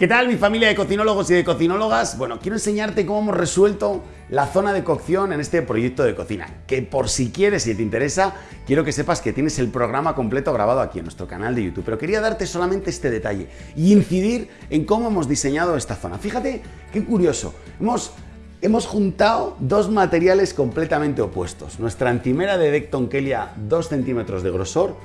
¿Qué tal mi familia de cocinólogos y de cocinólogas? Bueno, quiero enseñarte cómo hemos resuelto la zona de cocción en este proyecto de cocina, que por si quieres y te interesa, quiero que sepas que tienes el programa completo grabado aquí en nuestro canal de YouTube, pero quería darte solamente este detalle y incidir en cómo hemos diseñado esta zona. Fíjate qué curioso, hemos Hemos juntado dos materiales completamente opuestos. Nuestra antimera de Decton Kelia 2 centímetros de grosor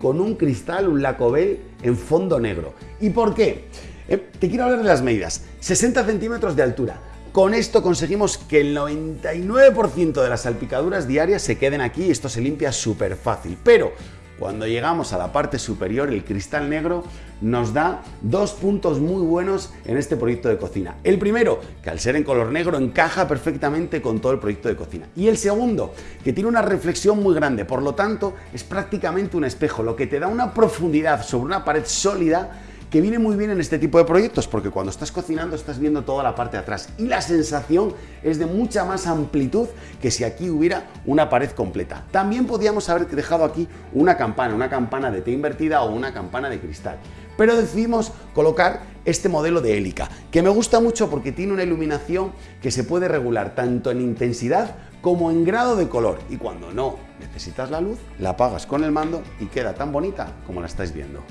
con un cristal, un lacobel en fondo negro. ¿Y por qué? Eh, te quiero hablar de las medidas. 60 centímetros de altura. Con esto conseguimos que el 99% de las salpicaduras diarias se queden aquí y esto se limpia súper fácil. Pero cuando llegamos a la parte superior, el cristal negro nos da dos puntos muy buenos en este proyecto de cocina. El primero, que al ser en color negro encaja perfectamente con todo el proyecto de cocina. Y el segundo, que tiene una reflexión muy grande, por lo tanto es prácticamente un espejo, lo que te da una profundidad sobre una pared sólida que viene muy bien en este tipo de proyectos porque cuando estás cocinando estás viendo toda la parte de atrás y la sensación es de mucha más amplitud que si aquí hubiera una pared completa. También podíamos haber dejado aquí una campana, una campana de T invertida o una campana de cristal, pero decidimos colocar este modelo de hélica, que me gusta mucho porque tiene una iluminación que se puede regular tanto en intensidad como en grado de color y cuando no necesitas la luz, la apagas con el mando y queda tan bonita como la estáis viendo.